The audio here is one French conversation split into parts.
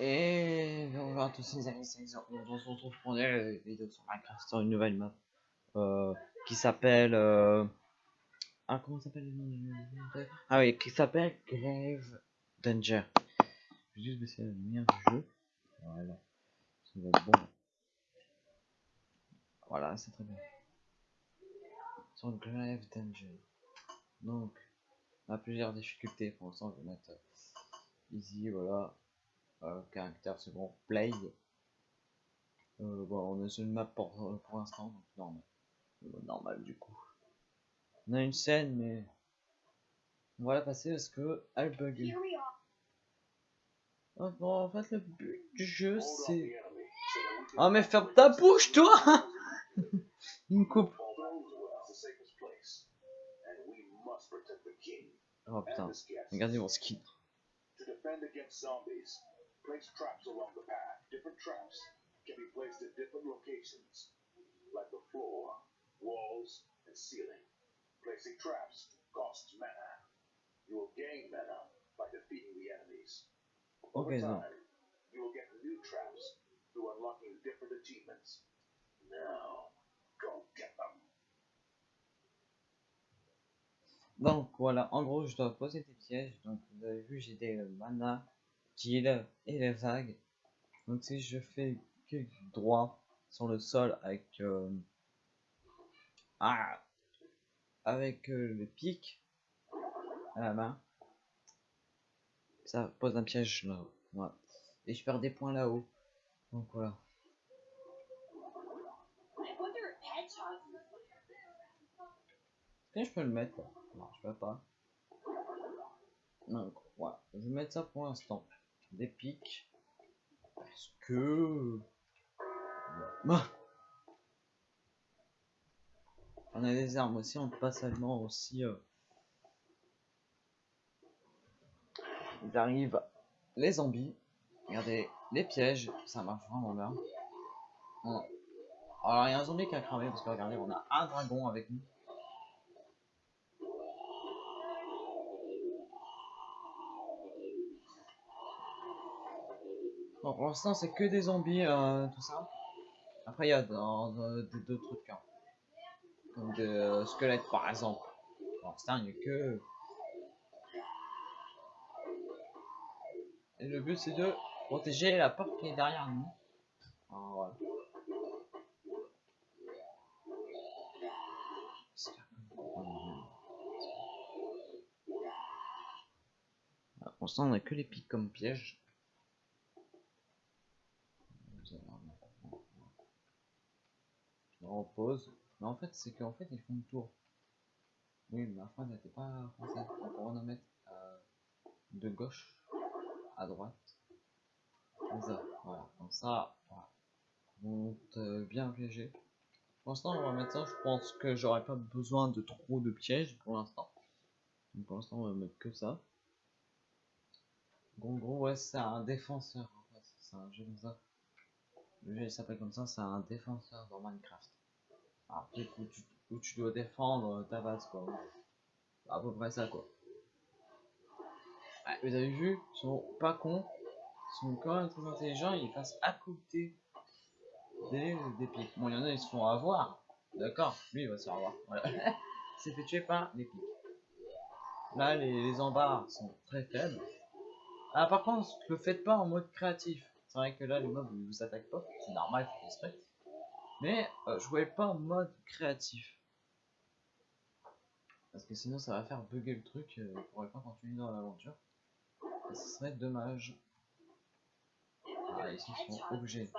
Et bonjour à tous les amis, c'est. On se retrouve pour une vidéo sur Minecraft sur une nouvelle map euh, qui s'appelle. Euh... Ah, comment s'appelle le Ah oui, qui s'appelle Grave Danger. Je vais juste baisser la lumière du jeu. Voilà, ça va être bon. Voilà, c'est très bien. Sur Grave Danger. Donc, on a plusieurs difficultés. Pour l'instant, je vais mettre easy, voilà caractère second play. Euh, bon on est sur une map pour, euh, pour l'instant donc normal. Euh, normal du coup. On a une scène mais on va la passer parce que elle bug. Oh, bon, en fait le but du jeu c'est oh mais ferme ta bouche toi il me coupe. Oh putain. regardez mon skin Place traps along the path. Different traps can be placed at different locations, like the floor, walls, and ceiling. Placing traps costs mana. You will gain mana by defeating the enemies. Over okay, time, no. you will get new traps through unlocking different achievements. Now, go get them. Donc voilà, en gros, je dois poser des pièges. Donc vous avez vu, j'ai des mana qui est et les vagues. Donc si je fais clic droit sur le sol avec euh, ah, avec euh, le pic à la main, ça pose un piège là. Et je perds des points là-haut. Donc voilà. Et je peux le mettre? Non, je peux pas. Donc voilà. Je vais mettre ça pour l'instant des pics. Parce que... On a des armes aussi, on peut pas seulement aussi... Euh... Ils arrivent les zombies. Regardez, les pièges, ça marche vraiment bien. Alors il y a un zombie qui a cramé parce que regardez, on a un dragon avec nous. Pour l'instant, c'est que des zombies, euh, tout ça. Après, il y a d'autres trucs. Hein. Comme des euh, squelettes, par exemple. Pour l'instant, il n'y a que... Et le but, c'est de protéger la porte qui est derrière nous. Pour l'instant, on a que les pics comme piège. en Mais en fait, c'est qu'en fait, ils font le tour. Oui, ma phrase n'était pas française. Donc, on va en mettre euh, de gauche à droite. Comme ça, voilà. Comme ça, voilà. Donc, euh, bien piégé. Pour l'instant, on va mettre ça. Je pense que j'aurais pas besoin de trop de pièges pour l'instant. pour l'instant, on va mettre que ça. Bon, gros, ouais, c'est un défenseur. En fait. C'est un jeu comme ça. Le jeu s'appelle comme ça, c'est un défenseur dans Minecraft. Où tu, où tu dois défendre ta base, quoi. À peu près ça, quoi. vous avez vu, ils sont pas cons. Ils sont quand même très intelligents. Ils passent à côté des, des pics. Bon, il y en a, ils se font avoir. D'accord Lui, il va se faire avoir. Voilà. C'est fait tuer par les pics. Là, les, les embarras sont très faibles. Ah, par contre, le faites pas en mode créatif. C'est vrai que là, les mobs, ils vous attaquent pas. C'est normal, faut respecte. Mais euh, jouez pas en mode créatif. Parce que sinon ça va faire bugger le truc, euh, on pourrait pas continuer dans l'aventure. Ce serait dommage. Ah, ils sont obligés.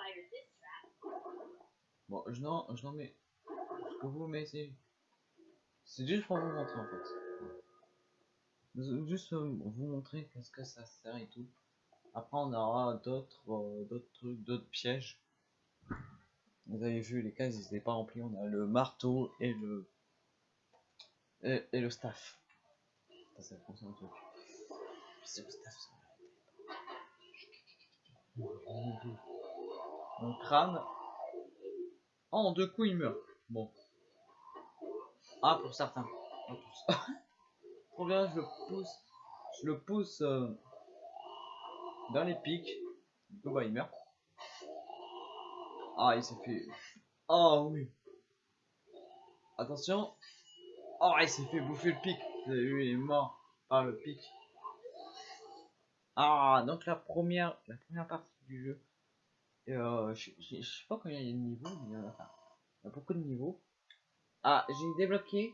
Bon, je n'en, je mets. Ce que vous mettez. C'est juste pour vous montrer en fait. Juste vous montrer qu'est-ce que ça sert et tout. Après on aura d'autres euh, d'autres trucs, d'autres pièges. Vous avez vu, les cases, ils n'étaient pas remplis. On a le marteau et le et, le staff. Ça, truc. C'est le staff. Mon crâne. Oh, en deux coups, il meurt. Bon. Ah, pour certains. Trop bien, je le pousse. Je le pousse euh, dans les pics. Du coup, bah, il meurt. Ah, il s'est fait. Oh oui. Attention. Oh, il s'est fait bouffer le pic. Il est mort par le pic. Ah, donc la première, la première partie du jeu. Euh, je, sais pas combien il y a de niveaux, mais il y en a, beaucoup de niveaux. Ah, j'ai débloqué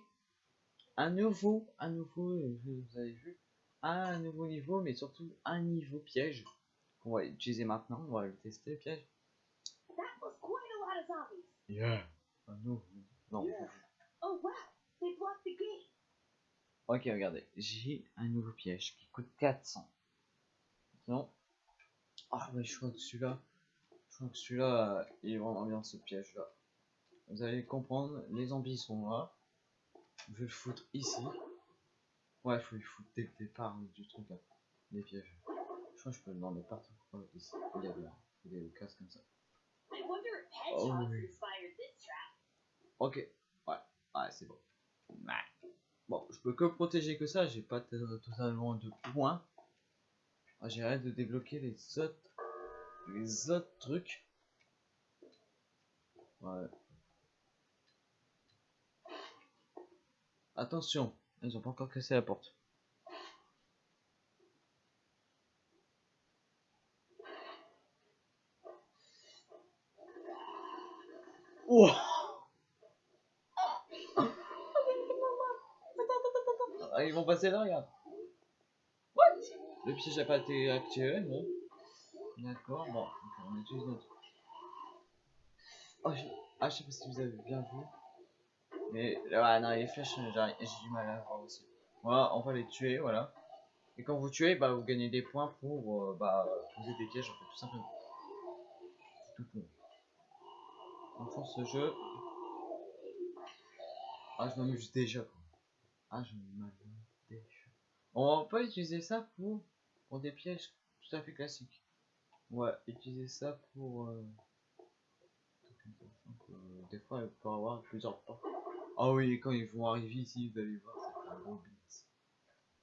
un nouveau, un nouveau, euh, vous avez vu, un nouveau niveau, mais surtout un niveau piège. On va utiliser maintenant, on va le tester, piège. Zombies. Yeah. Un nouveau. Non. Oh wow, they blocked the gate. Ok, regardez, j'ai un nouveau piège qui coûte 400. Non. Ah, mais je crois que celui-là, je crois que celui-là, euh, il est vraiment bien ce piège-là. Vous allez comprendre, les zombies sont là. Je vais le foutre ici. Ouais, faut les foutre dès le départ du truc là. Les pièges. Je crois que je peux le mettre partout. Ouais, ici. Il y a des, il y a des cases comme ça. I Oh. Ok. Ouais. Ouais, c'est bon. Ouais. Bon, je peux que protéger que ça. J'ai pas totalement de points. Ah, J'ai hâte de débloquer les autres, les autres trucs. Ouais. Attention, ils ont pas encore cassé la porte. Ah, ils vont passer là, regarde. What? Le piège n'a pas été activé, non D'accord, bon, on utilise notre. Oh, je... Ah, je sais pas si vous avez bien vu. Mais, ouais, non, les flèches, j'ai du mal à voir aussi. Voilà, on va les tuer, voilà. Et quand vous tuez, bah, vous gagnez des points pour euh, bah, poser des pièges, en fait, tout simplement. Tout con. Franchement, ce jeu. Ah, je m'amuse déjà. Ah, je m'amuse déjà. On va pas utiliser ça pour, pour des pièges tout à fait classiques. On va utiliser ça pour. euh, des fois, il peut avoir plusieurs portes. Ah oui, quand ils vont arriver ici, vous allez voir, c'est un beat.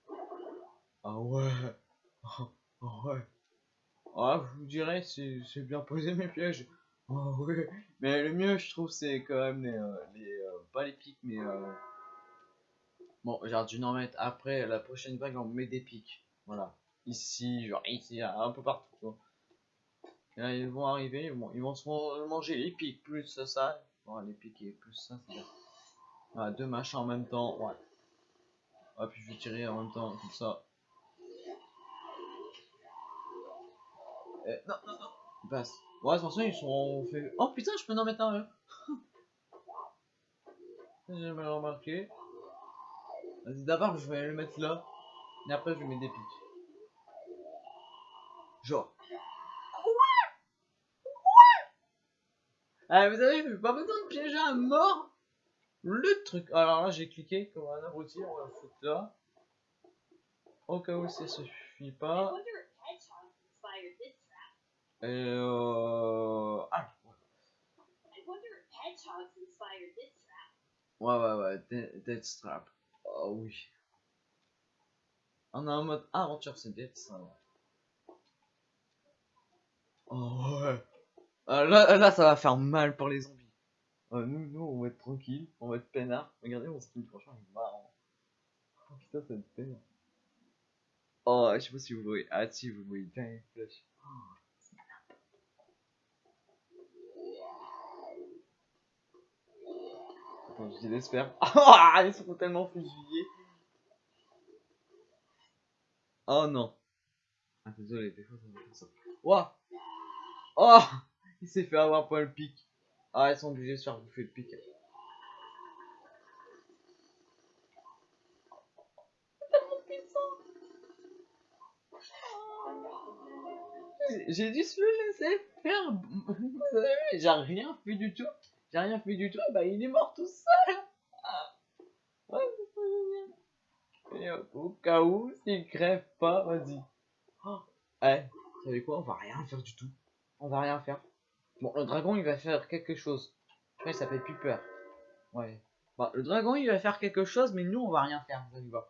Ah ouais. Ah ouais. Ah, vous dirais, c'est c'est bien posé mes pièges. Mais le mieux, je trouve, c'est quand même les. euh, les euh, pas les pics, mais. euh, Bon, j'aurais dû en mettre après la prochaine vague, on met des pics. Voilà. Ici, genre ici, un peu partout. quoi. Et là, ils vont arriver, ils vont, ils vont se man- manger les pics plus ça. Bon, les pics et plus ça, c'est. Voilà, deux machins en même temps, ouais. Ah, puis je vais tirer en même temps, comme ça. Eh, non, non, non. Passe. Ouais, attention, ils sont fait. Oh putain, je peux en mettre un, eux. J'ai jamais remarqué. Vas-y, d'abord, je vais le mettre là. Et après, je vais mettre des pics. Genre. Ah, vous avez vu, pas besoin de piéger un mort? Le truc. Alors là, j'ai cliqué comme un abruti, on va le foutre là. Au cas où ça suffit pas. Euh... Ah, ouais. Ouais, ouais, ouais, Dead, Dead Strap. Oh oui. On a un mode aventure, c'est Dead Strap. Oh ouais. Ah, là, là, ça va faire mal pour les zombies. Euh, nous, nous, on va être tranquille, on va être peinard. Regardez mon skin, franchement, il est marrant. Oh putain, ça va être peinard. Oh, je sais pas si vous voyez. Ah, si, vous voyez bien les flèches. Oh, je l'espère. Ah, ils sont tellement fusillés. Oh non. Ah, désolé, des fois ça me fait ça. Ouah. Oh Il s'est fait avoir par le pic. Ah, ils sont obligés de se faire bouffer le pic. J'ai- dû se le laisser faire. J'ai rien fait du tout. J'ai rien fait du tout. et Bah, il est mort tout seul. Ah. Ouais. Et au cas où, s'il crève pas, vas-y. Oh. Eh, vous savez quoi On va rien faire du tout. On va rien faire. Bon, le dragon, il va faire quelque chose. Je crois qu'il s'appelle Piper. Ouais. Bah, le dragon, il va faire quelque chose, mais nous, on va rien faire. Vous allez voir.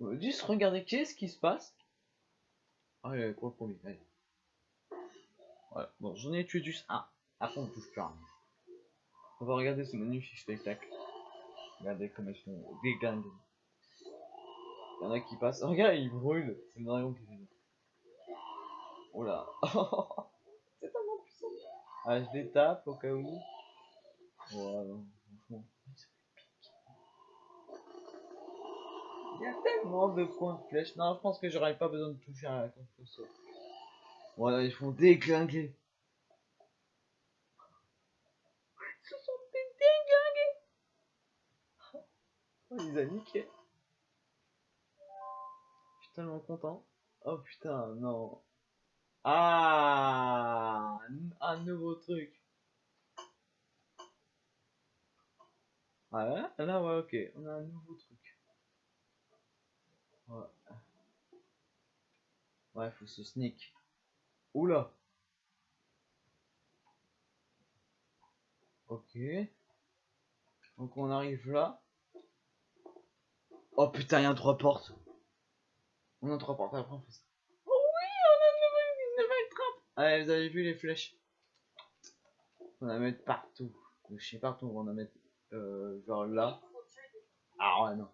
Euh, Juste regardez qu'est-ce qui se passe. Allez, pour le premier? Allez. Ouais, bon, j'en ai tué juste un. Après, on touche plus rien. On va regarder ce magnifique spectacle. Regardez comme ils font des gangs. Il y en a qui passent. Regarde, ils brûlent. C'est le dragon qui fait ça. Oh là. C'est tellement puissant. Ah, je les tape au cas où. Voilà, franchement. Il y a tellement de points de flèche. Non, je pense que j'aurais pas besoin de toucher à la contre Voilà, ils font déglinguer. Ils se sont fait déglinguer. Oh, il les a. Je suis tellement content. Oh putain, non. Ah, un nouveau truc. Ah là, là ouais, ok, on a un nouveau truc. Ouais. Ouais, faut se sneak. Oula. Ok. Donc on arrive là. Oh putain, il y a trois portes. On a trois portes, après on fait ça. Oh oui, on a une nouvelle, trappe. Allez, vous avez vu les flèches? On va mettre partout. Je sais partout, on va mettre euh, genre là. Ah ouais, non.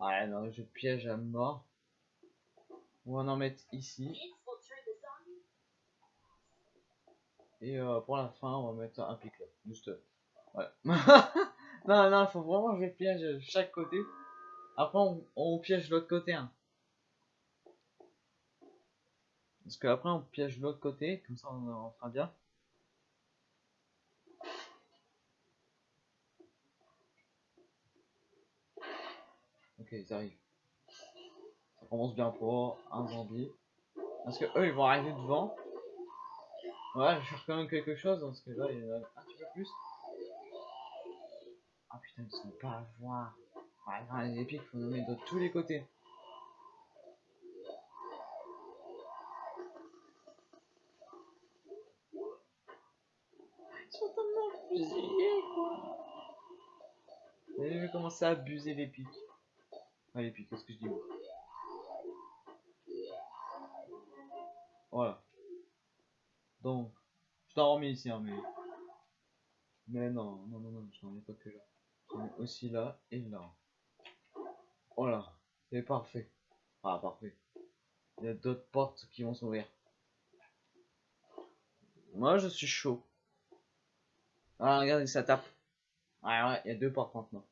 Ouais, non, je piège à mort. On va en mettre ici. Et euh, pour la fin, on va mettre un pic là. Juste. Ouais. non, non, faut vraiment que je piège chaque côté. Après, on, piège l'autre côté. Hein. Parce que après, on piège l'autre côté. Comme ça, on, fera bien. Ok, ils arrivent. Ça commence bien pour un zombie. Parce que eux, ils vont arriver devant. Ouais, je faire quand même quelque chose, parce que là, il y en a un petit peu plus. Ah putain, ils sont pas à voir. Les épiques, faut nommer de tous les côtés. Ils sont tellement fusillés, quoi. Vous avez vu comment ça a abusé les pics? Ah, les pics, qu'est-ce que je dis Voilà. Donc, je t'en remets ici, hein, mais... Mais non, non, non, non, je n'en ai pas que là. J'en ai aussi là et là. Voilà, c'est parfait. Ah, parfait. Il y a d'autres portes qui vont s'ouvrir. Moi, je suis chaud. Ah, regardez, ça tape. Ouais, ouais, il y a deux portes maintenant.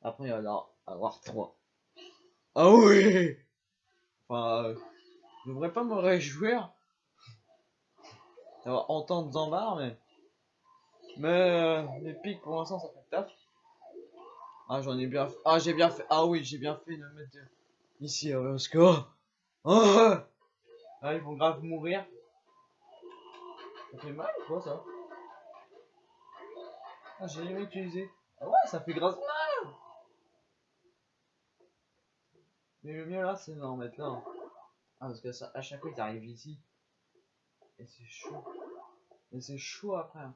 Après, il va y avoir trois. Ah oui Enfin, euh, je devrais pas me réjouir d'avoir de Zambar, mais... Mais euh, les pics, pour l'instant, ça fait taf. Ah, j'en ai bien fait. Ah, j'ai bien fait. Ah oui, j'ai bien fait de mettre ici, euh, parce que... Oh ah, ils vont grave mourir. Ça fait mal ou quoi, ça? Ah, j'ai jamais utilisé. Ah ouais, ça fait grave mal Mais le mieux là, c'est d'en mettre là. Ah, parce que ça, à chaque fois, ils arrivent ici. Et c'est chaud. Et c'est chaud après. hein.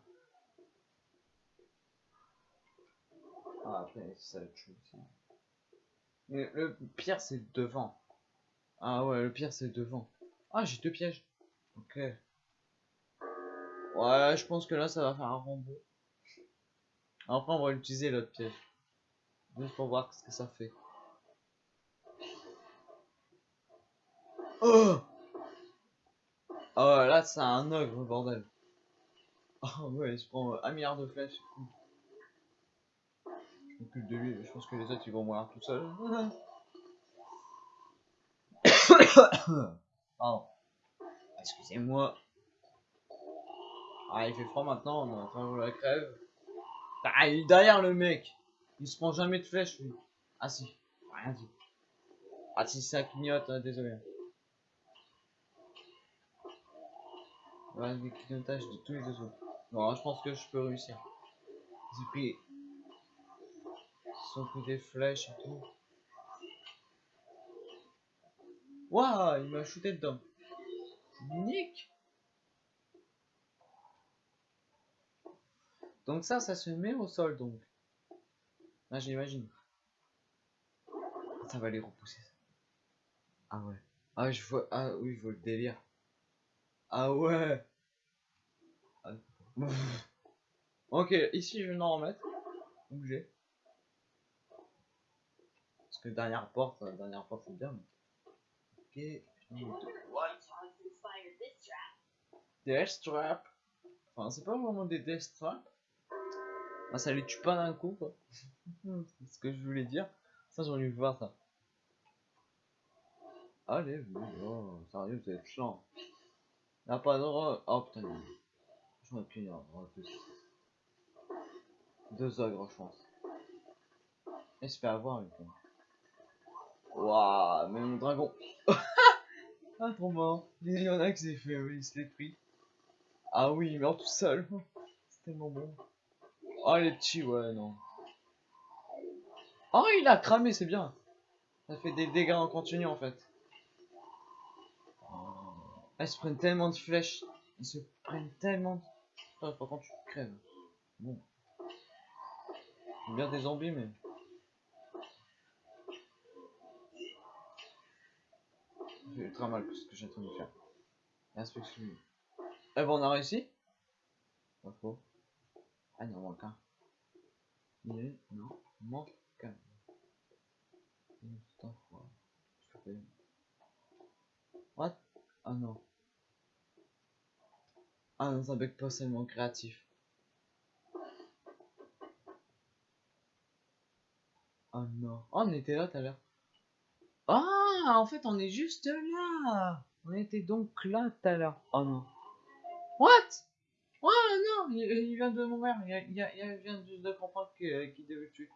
Ah, après, ça va être le pire, c'est devant. Ah ouais, le pire, c'est devant. Ah, j'ai deux pièges. Ok. Ouais, je pense que là, ça va faire un robot. Après, on va utiliser l'autre piège. Juste pour voir ce que ça fait. Oh Oh là c'est un ogre bordel. Oh ouais il se prend euh, un milliard de flèches. De lui, je pense que les autres ils vont mourir tout seuls. Pardon. Excusez-moi. Ah il fait froid maintenant, on est en train de la crève. Ah il est derrière le mec. Il se prend jamais de flèches lui. Ah si, rien dit. Ah si ça clignote, hein, désolé. Voilà, des clignotages de tous les autres. Bon, je pense que je peux réussir. J'ai pris... Sont pris des flèches et tout. Waouh, il m'a shooté dedans. Nick Donc ça, ça se met au sol, donc. Là, j'imagine. Ça va les repousser. ça. Ah ouais. Ah, je vois... Ah oui, je vois le délire. Ah ouais ok, ici je vais en remettre. Bouger. Que dernière porte, euh, dernière porte c'est bien. Ok. Death Trap. Enfin, c'est pas vraiment des Death Trap. Ah, ça les tue pas d'un coup, quoi. c'est ce que je voulais dire. Ça, j'ai envie de voir ça. Allez, oh, sérieux, vous êtes chiant. Y'a pas de re... Oh putain, non. j'aurais pu y avoir deux. Deux ogres, je pense. Se fait avoir, quoi. Waouh, mais mon dragon. ah, trop mort. Il y en a qui s'est fait, oui, il se pris. Ah oui, il meurt tout seul. C'est tellement bon. Oh, les petits, ouais, non. Oh, il a cramé, c'est bien. Ça fait des dégâts en continu, en fait. Elles se prennent tellement de flèches. Ils se prennent tellement de... Putain, par contre, tu crèves. Bon. Bien des zombies, mais... Ultra mal ce que j'ai en train de faire. Inspection. Eh ben, on a réussi? Pas faux. Ah, il en manque un. Il. Non, manque un. Putain, fais- What? Ah non. Ah non, ça bug pas seulement créatif. Oh non. Oh, on était là tout à l'heure. Ah, en fait, on est juste là. On était donc là tout à l'heure. Oh non. What? Oh non, il, vient de mourir. Il, il, vient juste de comprendre que- qu'il devait le tuer.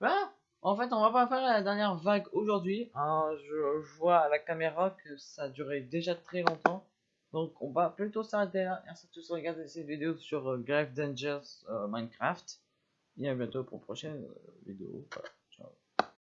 Bah, en fait, on va pas faire la dernière vague aujourd'hui. hein. je, vois à la caméra que ça a duré déjà très longtemps. Donc, on va plutôt s'arrêter là. Merci à tous de regarder cette vidéo sur euh, Grave Dangers euh, Minecraft. Et à bientôt pour une prochaine euh, vidéo.